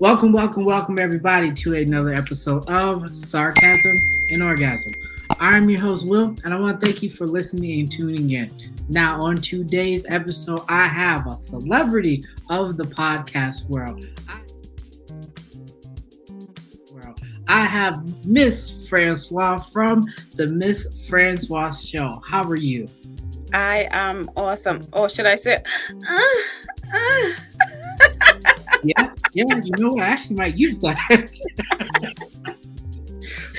Welcome, welcome, welcome, everybody, to another episode of Sarcasm and Orgasm. I'm your host, Will, and I want to thank you for listening and tuning in. Now, on today's episode, I have a celebrity of the podcast world. I, I have Miss Francois from the Miss Francois Show. How are you? I am awesome. Or should I say, uh, uh. yeah, yeah, you know what? I actually might use that.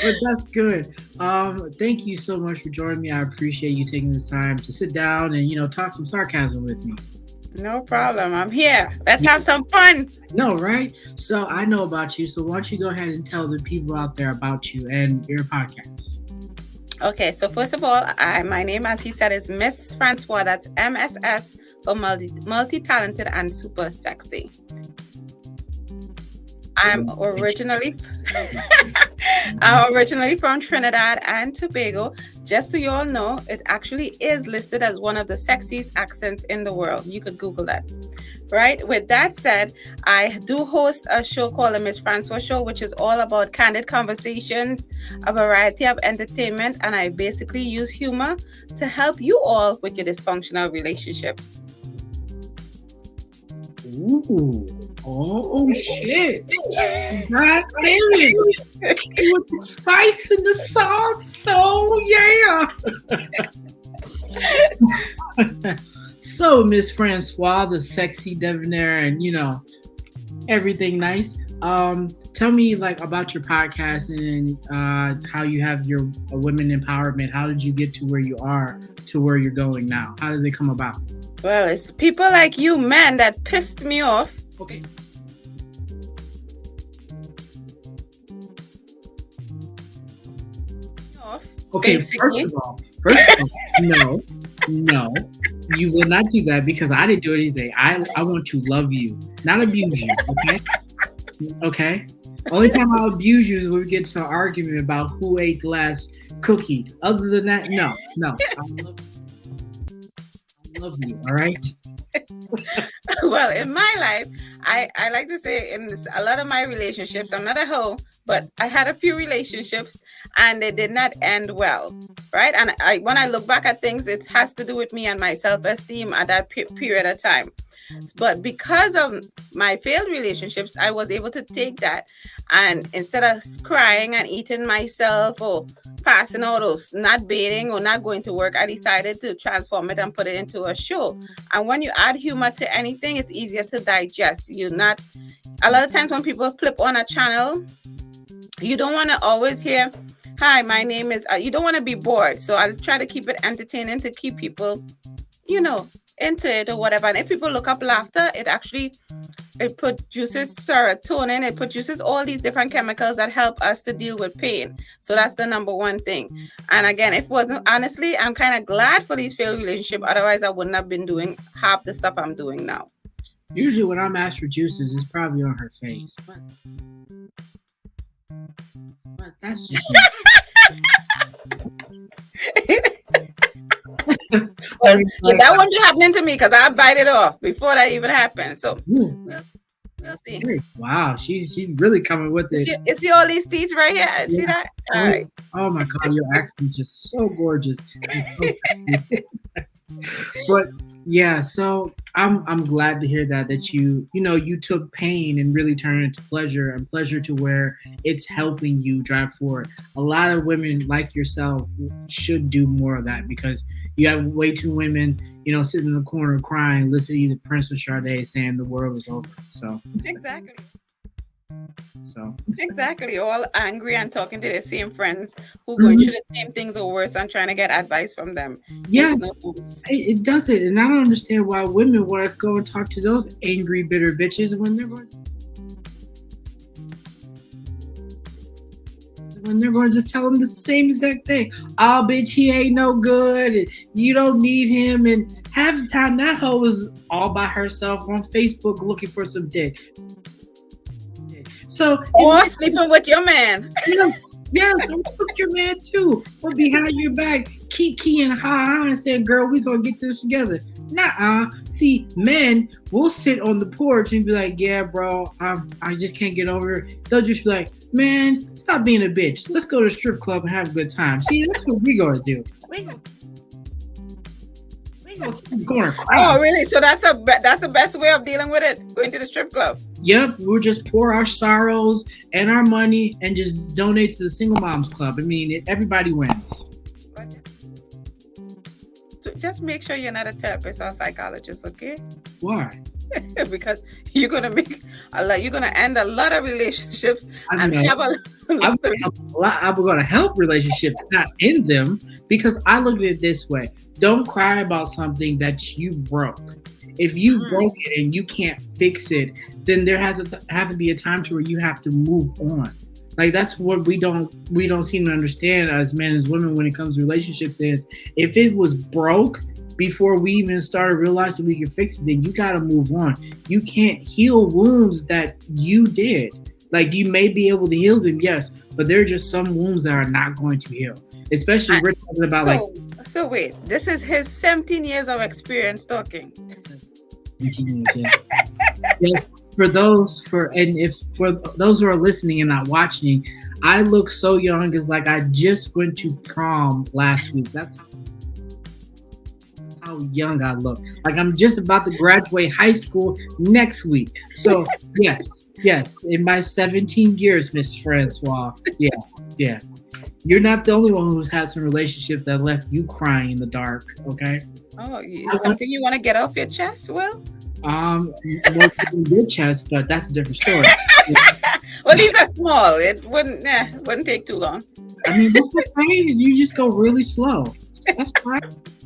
but that's good. Um, thank you so much for joining me. I appreciate you taking this time to sit down and you know talk some sarcasm with me. No problem. I'm here. Let's have some fun. No, right? So I know about you. So why don't you go ahead and tell the people out there about you and your podcast? Okay, so first of all, I, my name, as he said, is Miss Francois. That's MSS for multi multi talented and super sexy. I'm originally I'm originally from Trinidad and Tobago. Just so you all know, it actually is listed as one of the sexiest accents in the world. You could Google that. Right. With that said, I do host a show called the Miss Francois Show, which is all about candid conversations, a variety of entertainment, and I basically use humor to help you all with your dysfunctional relationships. Ooh. Oh, oh shit. God damn it. With the spice and the sauce. Oh yeah. so Miss Francois, the sexy debonair and you know, everything nice. Um, tell me like about your podcast and uh, how you have your uh, women empowerment. How did you get to where you are to where you're going now? How did it come about? Well, it's people like you, man, that pissed me off. Okay. Okay, Basically. first of all, first of all, no, no, you will not do that because I didn't do anything. I I want to love you, not abuse you. Okay, okay. Only time I'll abuse you is when we get to an argument about who ate the last cookie. Other than that, no, no. I love, I love you. All right. well, in my life, I, I like to say in a lot of my relationships, I'm not a hoe, but I had a few relationships and they did not end well, right? And I, when I look back at things, it has to do with me and my self esteem at that pe- period of time. But because of my failed relationships, I was able to take that and instead of crying and eating myself or passing out or not bathing or not going to work, I decided to transform it and put it into a show. And when you add humor to anything, it's easier to digest. You're not, a lot of times when people flip on a channel, you don't want to always hear, Hi, my name is, uh, you don't want to be bored. So I'll try to keep it entertaining to keep people, you know, into it or whatever. And if people look up laughter, it actually it produces serotonin, it produces all these different chemicals that help us to deal with pain. So that's the number one thing. And again, if it wasn't honestly, I'm kind of glad for these failed relationship. Otherwise, I wouldn't have been doing half the stuff I'm doing now. Usually when I'm asked for juices, it's probably on her face. But, but that's just that wouldn't be happening to me because I bite it off before that even happened. So hmm. we'll, we'll see. Wow, she she's really coming with it. You see, you see all these teeth right here? Yeah. See that? Oh, all oh, right. Oh my god, your accent is just so gorgeous. So but yeah, so I'm I'm glad to hear that that you you know you took pain and really turned it to pleasure and pleasure to where it's helping you drive forward. A lot of women like yourself should do more of that because you have way too women you know sitting in the corner crying, listening to Prince or Sade saying the world is over. So exactly. So exactly, all angry and talking to the same friends who going mm-hmm. through the same things or worse and trying to get advice from them. Yes, no it, it does it, and I don't understand why women want to go and talk to those angry, bitter bitches when they're going. When they're going to just tell them the same exact thing. Oh, bitch, he ain't no good. And You don't need him. And half the time, that hoe is all by herself on Facebook looking for some dick. So oh, or sleeping with your man. Yes, yes, or fuck your man too. Or behind your back, kiki and ha ha and saying, "Girl, we gonna get this together." Nah, see, men will sit on the porch and be like, "Yeah, bro, I I just can't get over it." They'll just be like, "Man, stop being a bitch. Let's go to the strip club and have a good time." See, that's what we gonna do. Gonna Oh, really? So that's a that's the best way of dealing with it. Going to the strip club. Yep, we'll just pour our sorrows and our money and just donate to the single moms club. I mean, it, everybody wins. So just make sure you're not a therapist or a psychologist, okay? Why? because you're gonna make a lot. You're gonna end a lot of relationships I and have a. I'm, I'm gonna help relationships, not end them, because I look at it this way: don't cry about something that you broke. If you mm. broke it and you can't fix it, then there has to have to be a time to where you have to move on. Like that's what we don't we don't seem to understand as men as women when it comes to relationships is if it was broke before we even started realizing we can fix it, then you gotta move on. You can't heal wounds that you did. Like you may be able to heal them, yes, but there are just some wounds that are not going to heal. Especially I, we're talking about so, like so wait, this is his 17 years of experience talking. yes, for those for and if for those who are listening and not watching, I look so young as like I just went to prom last week. That's how young I look. Like I'm just about to graduate high school next week. So yes, yes, in my 17 years, Miss Francois. Yeah, yeah. You're not the only one who's had some relationships that left you crying in the dark. Okay. Oh, something you want to get off your chest, Will? Um, more your chest, but that's a different story. well, these are small. It wouldn't, eh, wouldn't take too long. I mean, that's okay. You just go really slow. That's fine.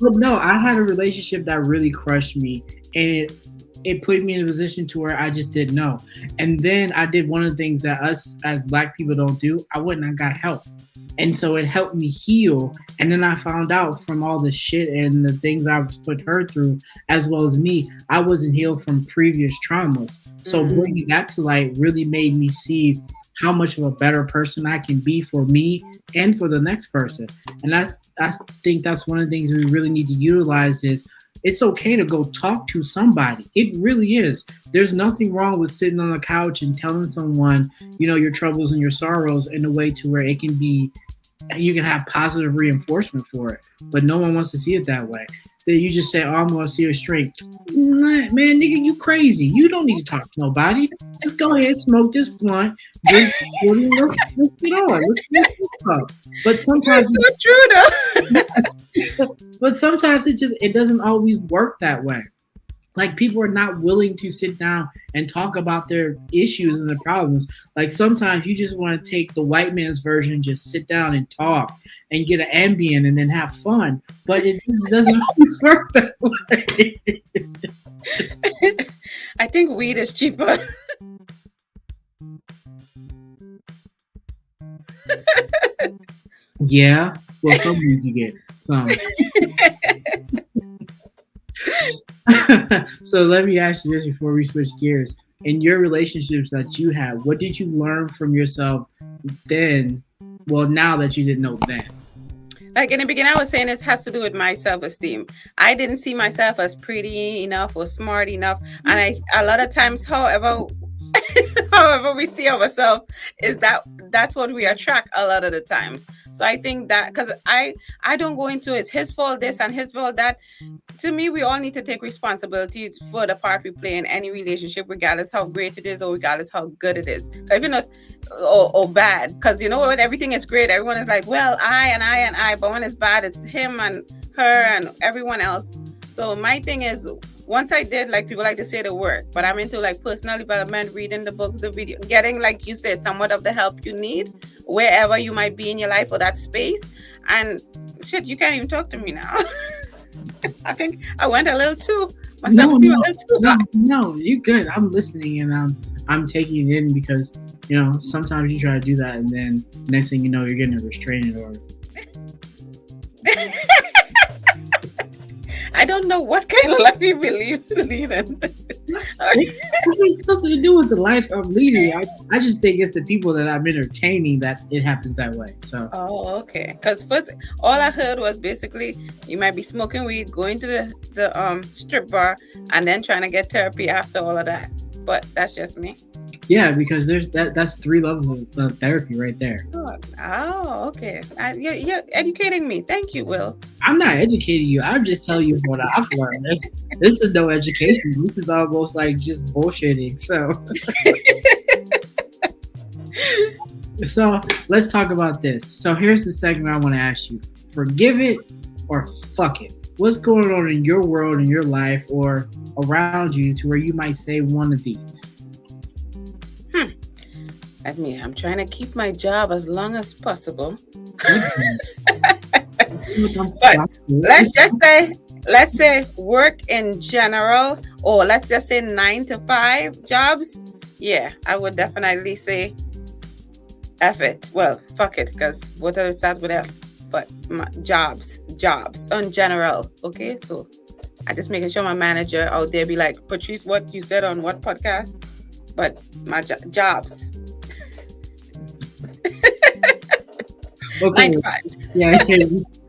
but no, I had a relationship that really crushed me, and it it put me in a position to where I just didn't know. And then I did one of the things that us as black people don't do. I went and I got help. And so it helped me heal. And then I found out from all the shit and the things I was put her through, as well as me, I wasn't healed from previous traumas. So mm-hmm. bringing that to light really made me see how much of a better person I can be for me and for the next person. And that's I think that's one of the things we really need to utilize is it's okay to go talk to somebody. It really is. There's nothing wrong with sitting on the couch and telling someone, you know, your troubles and your sorrows in a way to where it can be you can have positive reinforcement for it. But no one wants to see it that way that you just say, "Oh, I'm gonna see her straight." man, nigga, you crazy. You don't need to talk to nobody. Just go ahead, smoke this blunt, drink, let's, let's get on. Let's get up. But sometimes That's so true, though. but sometimes it just it doesn't always work that way. Like people are not willing to sit down and talk about their issues and their problems. Like sometimes you just want to take the white man's version just sit down and talk and get an Ambien and then have fun. But it just doesn't always work that way. I think weed is cheaper. Yeah. Well some weed you get so let me ask you this before we switch gears. In your relationships that you have, what did you learn from yourself then? Well, now that you didn't know then. Like in the beginning, I was saying this has to do with my self esteem. I didn't see myself as pretty enough or smart enough, and I a lot of times, however, however we see ourselves, is that that's what we attract a lot of the times. So I think that because I I don't go into it's his fault this and his fault that. To me, we all need to take responsibility for the part we play in any relationship, regardless how great it is or regardless how good it is. Even or, or bad, because you know when everything is great, everyone is like, well, I and I and I, but when it's bad, it's him and her and everyone else. So my thing is once I did, like people like to say the work, but I'm into like personal development, reading the books, the video, getting, like you said, somewhat of the help you need wherever you might be in your life or that space. And shit, you can't even talk to me now. I think I went a little too. No, no, no, no, you're good. I'm listening and I'm I'm taking it in because you know sometimes you try to do that and then next thing you know you're getting a restraining order. I don't know what kind of life you believe, believe in. it has nothing to do with the life I'm leading. I, I just think it's the people that I'm entertaining that it happens that way. So. Oh, okay. Because first, all I heard was basically you might be smoking weed, going to the the um strip bar, and then trying to get therapy after all of that. But that's just me. Yeah, because there's that. That's three levels of uh, therapy right there. Oh, okay. I, you're, you're, educating me. Thank you, Will. I'm not educating you. I'm just telling you what I've learned. There's, this is no education. This is almost like just bullshitting. So, so let's talk about this. So here's the segment I want to ask you: Forgive it or fuck it. What's going on in your world, in your life, or around you, to where you might say one of these? I mean, I'm trying to keep my job as long as possible. Mm-hmm. but let's just say, let's say work in general, or let's just say nine to five jobs. Yeah, I would definitely say F it. Well, fuck it, because whatever starts with F. But my, jobs, jobs in general. Okay, so I just making sure my manager out there be like, Patrice, what you said on what podcast? but my jo- jobs. Okay. 95. yeah,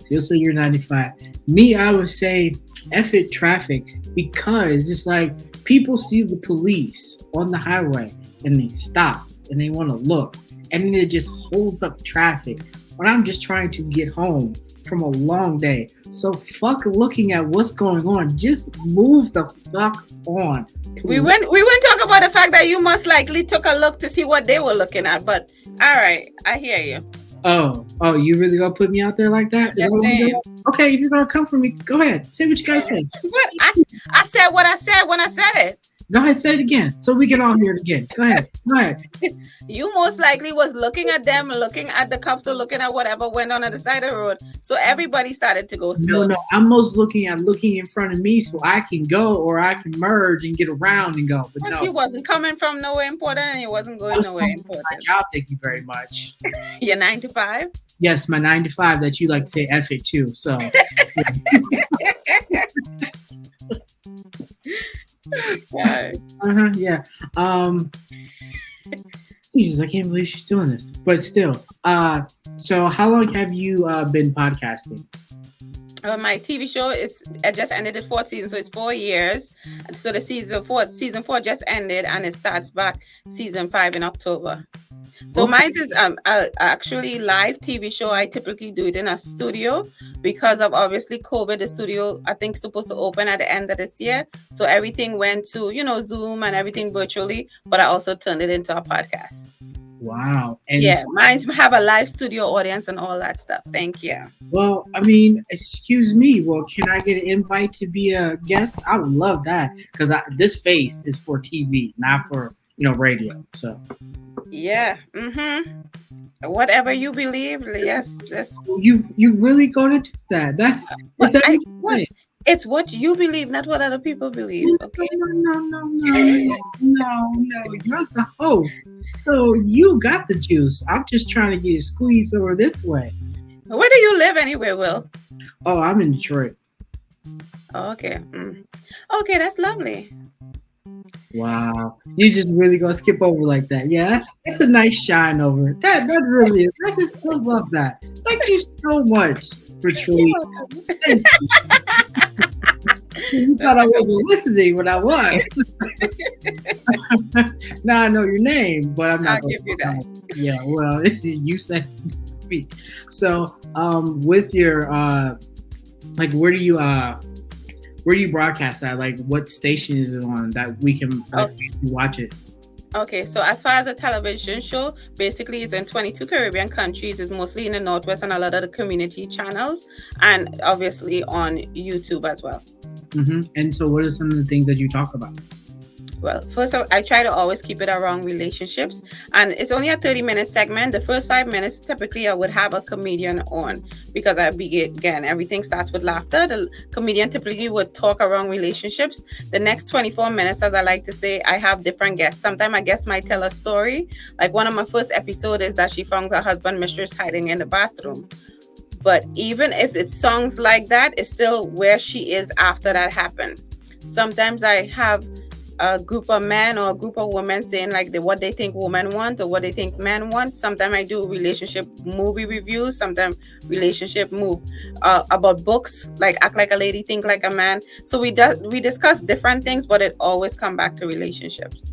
you'll say you're 95. Me, I would say F it traffic because it's like people see the police on the highway and they stop and they want to look and it just holds up traffic. when I'm just trying to get home from a long day. So fuck looking at what's going on. Just move the fuck on. Please. We went we went talk about the fact that you most likely took a look to see what they were looking at, but all right, I hear you. Oh, oh, you really gonna put me out there like that? Yes, okay, if you're gonna come for me, go ahead. Say what you gotta say. I, I said what I said when I said it. Go ahead, say it again, so we can all hear it again. Go ahead, go ahead. you most likely was looking at them, looking at the cops, or looking at whatever went on at the side of the road. So everybody started to go slow. No, no, I'm most looking at looking in front of me, so I can go or I can merge and get around and go. But no. he wasn't coming from nowhere important, and he wasn't going nowhere important. My job, thank you very much. Your nine to five. Yes, my nine to five that you like to say F it too. So. yeah. Uh-huh, yeah. Um Jesus, I can't believe she's doing this. But still, uh so how long have you uh been podcasting? My TV show is it just ended the fourth season, so it's four years. So the season four season four just ended, and it starts back season five in October. So okay. mine is um actually live TV show. I typically do it in a studio because of obviously COVID. The studio I think supposed to open at the end of this year, so everything went to you know Zoom and everything virtually. But I also turned it into a podcast. Wow. And yeah, mine have a live studio audience and all that stuff. Thank you. Well, I mean, excuse me. Well, can I get an invite to be a guest? I would love that because this face is for TV, not for you know radio. So. Yeah. Mm-hmm. Whatever you believe, yes, yes. You you really to do that? That's is that I, what, it's what you believe, not what other people believe. Okay. No, no, no, no, no, no. You're the host, so you got the juice. I'm just trying to get it squeezed over this way. Where do you live anyway, Will? Oh, I'm in Detroit. Okay. Mm. Okay, that's lovely. Wow, you just really gonna skip over like that? Yeah, it's a nice shine over. That that really is. I just I love that. Thank you so much, Patrice. you thought I wasn't listening when I was. now I know your name, but I'm not. I'll give you that. Yeah, well, you said speak. So, um, with your uh, like, where do you uh where do you broadcast that? Like, what station is it on that we can like, okay. watch it? Okay, so as far as a television show, basically it's in 22 Caribbean countries. It's mostly in the Northwest and a lot of the community channels, and obviously on YouTube as well. Mm-hmm. And so, what are some of the things that you talk about? Well, first, I try to always keep it around relationships, and it's only a 30 minute segment. The first five minutes, typically, I would have a comedian on because I begin again, everything starts with laughter. The comedian typically would talk around relationships. The next 24 minutes, as I like to say, I have different guests. Sometimes my guest might tell a story. Like one of my first episodes is that she found her husband mistress hiding in the bathroom But even if it's songs like that, it's still where she is after that happened. Sometimes I have a group of men or a group of women saying like the, what they think women want or what they think men want. Sometimes I do relationship movie reviews. Sometimes relationship move uh, about books like Act Like a Lady, Think Like a Man. So we do, we discuss different things, but it always come back to relationships.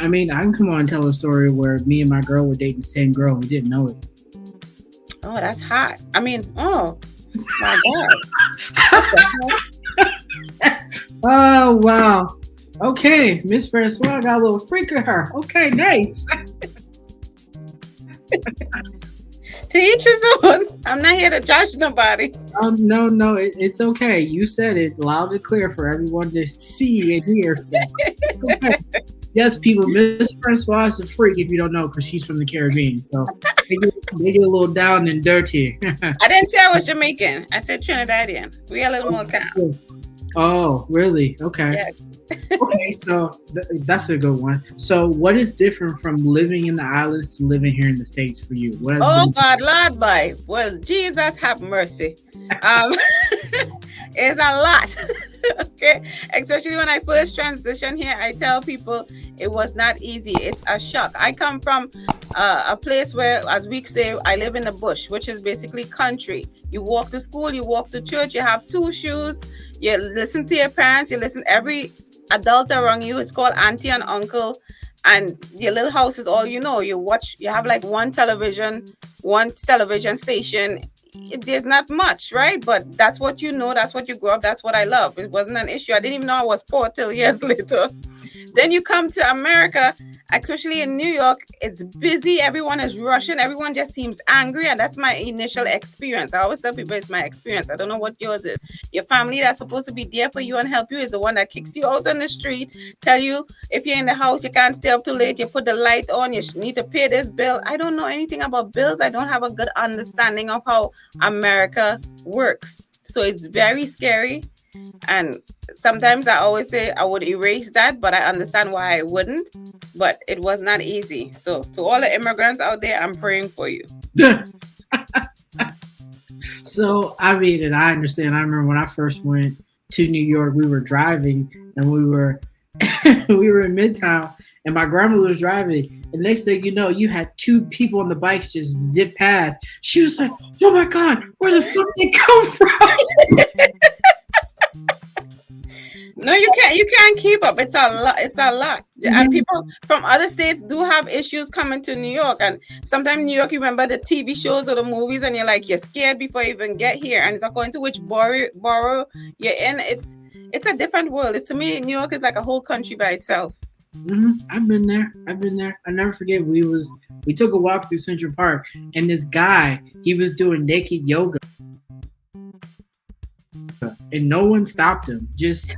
I mean, I can come on and tell a story where me and my girl were dating the same girl. We didn't know it. Oh, that's hot. I mean, oh my god. oh wow. Okay, Miss Francois got a little freak of her. Okay, nice. to each his own. I'm not here to judge nobody. Um, no, no, it, it's okay. You said it loud and clear for everyone to see and hear. So. okay. Yes, people, Miss Francois is a freak if you don't know, because she's from the Caribbean. So they get, they get a little down and dirty. I didn't say I was Jamaican. I said Trinidadian. We got a little more calm. Oh, really? Okay. Yes okay, so th- that's a good one. So, what is different from living in the islands to living here in the states for you? What oh God, Lord, boy. Well, Jesus have mercy. Um, it's a lot. okay, especially when I first transitioned here, I tell people it was not easy. It's a shock. I come from uh, a place where, as we say, I live in the bush, which is basically country. You walk to school, you walk to church, you have two shoes you listen to your parents, you listen every adult around you is called auntie and uncle and your little house is all you know you watch you have like one television one television station. It, there's not much right? But that's what you know that's what you grew up that's what i love. It wasn't an issue. I didn't even know i was poor till years later then you come to america especially in New York, it's busy. Everyone is rushing. Everyone just seems angry. And that's my initial experience. I always tell people it's my experience. I don't know what yours is. Your family that's supposed to be there for you and help you is the one that kicks you out on the street, tell you if you're in the house, you can't stay up too late. You put the light on, you need to pay this bill. I don't know anything about bills. I don't have a good understanding of how America works. So it's very scary. And sometimes I always say I would erase that, but I understand why I wouldn't. But it was not easy. So to all the immigrants out there, I'm praying for you. so I mean, and I understand. I remember when I first went to New York, we were driving and we were we were in Midtown and my grandmother was driving. And next thing you know, you had two people on the bikes just zip past. She was like, "Oh my god, where the fuck did they come from?" Up. It's a lot. It's a lot. Mm-hmm. And people from other states do have issues coming to New York. And sometimes New York, you remember the TV shows or the movies, and you're like, you're scared before you even get here. And it's according to which borough, borough you're in. It's it's a different world. It's to me, New York is like a whole country by itself. Mm-hmm. I've been there. I've been there. I never forget. We was we took a walk through Central Park, and this guy he was doing naked yoga, and no one stopped him. Just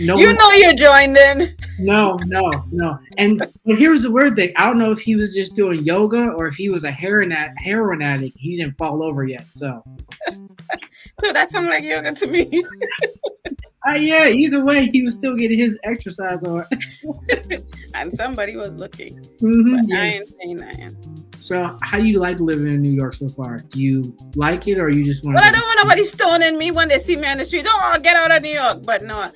no you know you're joined in. No, no, no. And well, here's the weird thing. I don't know if he was just doing yoga or if he was a heroin, heroin addict. He didn't fall over yet. So, so that sounds like yoga to me. uh, yeah, either way, he was still getting his exercise on. and somebody was looking. Mm-hmm, but yeah. I ain't saying nothing. So, how do you like living in New York so far? Do you like it, or you just want? Well, I don't want nobody stoning me when they see me on the street. Oh, get out of New York! But no,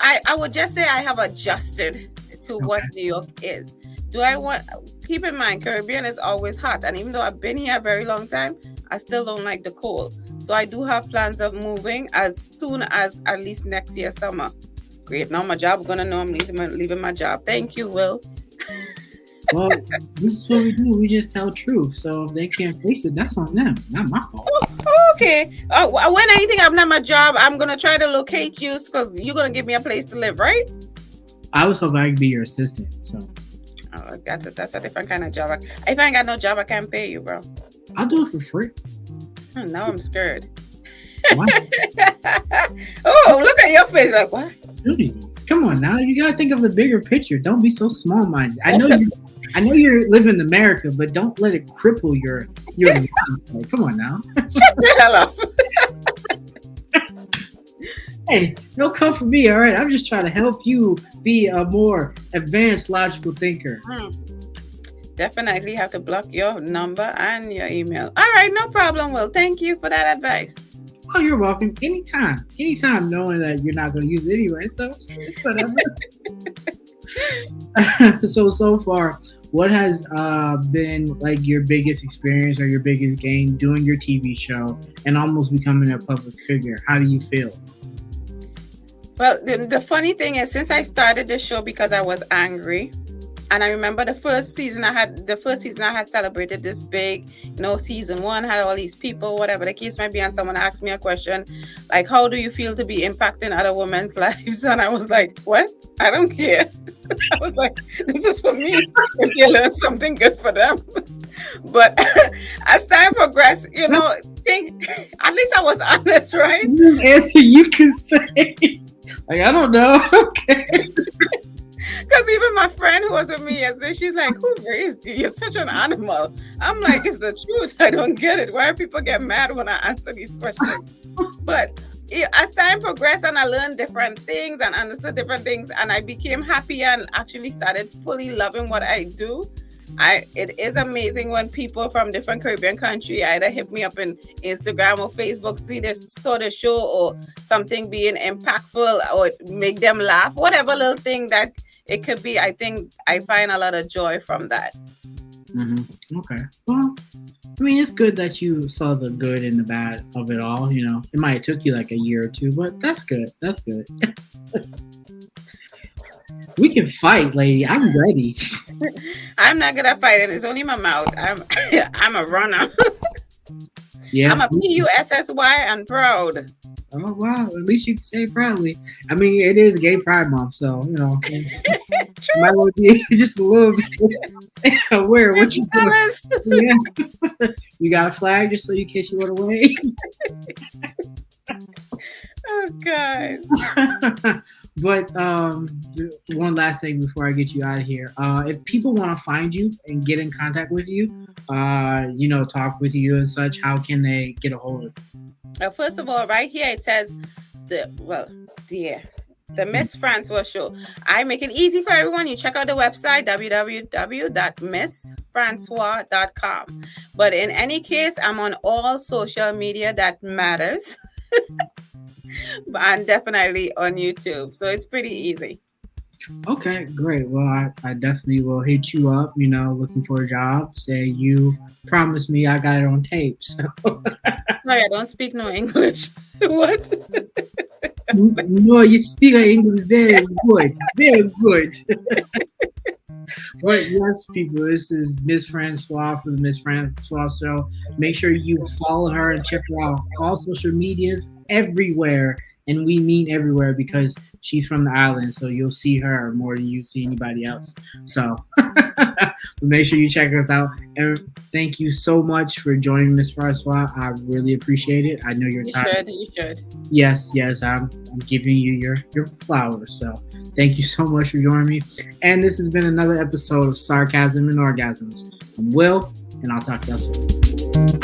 I I would just say I have adjusted to okay. what New York is. Do I want? Keep in mind, Caribbean is always hot, and even though I've been here a very long time, I still don't like the cold. So I do have plans of moving as soon as at least next year summer. Great. Now my job, gonna know I'm leaving my, leaving my job. Thank you, Will well, this is what we do. We just tell truth. So if they can't face it, that's on them, not my fault. Oh, okay. Uh, when anything I'm not my job, I'm gonna try to locate you because you're gonna give me a place to live, right? I was hoping I could be your assistant. So. Oh, that's a, that's a different kind of job. If I ain't got no job, I can't pay you, bro. I'll do it for free. Oh, now I'm scared. oh, look at your face. Like, what? Come on now. You got to think of the bigger picture. Don't be so small minded. I know you I know you're living in America, but don't let it cripple your your life. Come on now. Shut the hell up. hey, don't come for me, all right? I'm just trying to help you be a more advanced logical thinker. Hmm. definitely have to block your number and your email. All right, no problem. Well, thank you for that advice. Oh, you're welcome. Anytime, anytime, knowing that you're not going to use it anyway. So it's whatever. so so far, what has uh, been like your biggest experience or your biggest gain doing your TV show and almost becoming a public figure? How do you feel? Well, the, the funny thing is, since I started the show because I was angry, and I remember the first season I had the first season I had celebrated this big, you know, season one had all these people, whatever the case might be, and someone asked me a question like, How do you feel to be impacting other women's lives? And I was like, What? I don't care. I was like, This is for me. If they learn something good for them. but as time progressed, you know, think, at least I was honest, right? Answer you can say. Like, I don't know. Okay. Because even my friend who was with me yesterday, she's like, Who raised you? You're such an animal. I'm like, It's the truth. I don't get it. Why people get mad when I answer these questions? But as time progressed and I learned different things and understood different things, and I became happy and actually started fully loving what I do. I it is amazing when people from different Caribbean country either hit me up in Instagram or Facebook, see this sort of show or something being impactful or make them laugh, whatever little thing that it could be i think i find a lot of joy from that. Mm-hmm. okay. Well i mean it's good that you saw the good and the bad of it all you know. It might have took you like a year or two but that's good. That's good. We can fight lady. I'm ready. I'm not gonna fight and it's only my mouth. I'm i'm a runner yeah i'm a p-u-s-s-y and proud Oh wow! At least you can say proudly. I mean, it is Gay Pride Month, so you know, might well be just a little bit aware of what you doing. Yeah, you got a flag just so you kiss you want to wave. Oh god! but um, one last thing before I get you out of here. Uh, if people want to find you and get in contact with you, uh, you know, talk with you and such, how can they get a hold of you? Uh, first of all, right here it says the well, the the Miss Francois show. I make it easy for everyone. You check out the website www.missfrancois.com. But in any case, I'm on all social media that matters. and definitely on YouTube. So it's pretty easy. Okay, great. Well, I, I definitely will hit you up, you know, looking for a job. Say you promised me I got it on tape. So Sorry, I don't speak no English. what? no, you speak English very good. Very good. But yes, people, this is Miss Francois from the Miss Francois Show. Make sure you follow her and check her out all social medias everywhere and we mean everywhere because she's from the island, so you'll see her more than you see anybody else. So make sure you check us out. And thank you so much for joining Miss Francois. I really appreciate it. I know you're you. Should, you should. Yes, yes, I'm, I'm giving you your your flowers. So thank you so much for joining me. And this has been another episode of Sarcasm and Orgasms. I'm Will, and I'll talk to you soon.